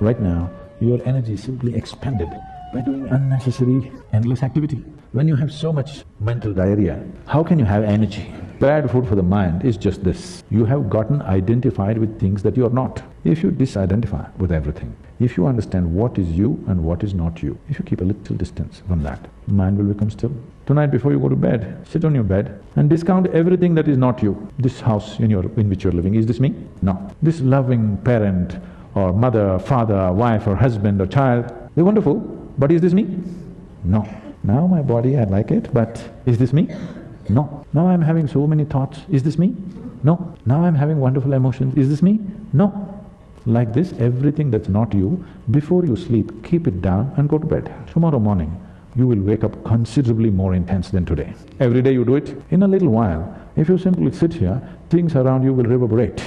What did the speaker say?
Right now, your energy is simply expended by doing unnecessary, endless activity. When you have so much mental diarrhea, how can you have energy? Bad food for the mind is just this. You have gotten identified with things that you are not. If you disidentify with everything, if you understand what is you and what is not you, if you keep a little distance from that, mind will become still. Tonight before you go to bed, sit on your bed and discount everything that is not you. This house in your… in which you're living, is this me? No. This loving parent or mother, or father, or wife or husband or child, they're wonderful, but is this me? No. Now my body, I like it, but is this me? No. Now I'm having so many thoughts, is this me? No. Now I'm having wonderful emotions, is this me? No. Like this, everything that's not you, before you sleep, keep it down and go to bed. Tomorrow morning, you will wake up considerably more intense than today. Every day you do it, in a little while, if you simply sit here, things around you will reverberate.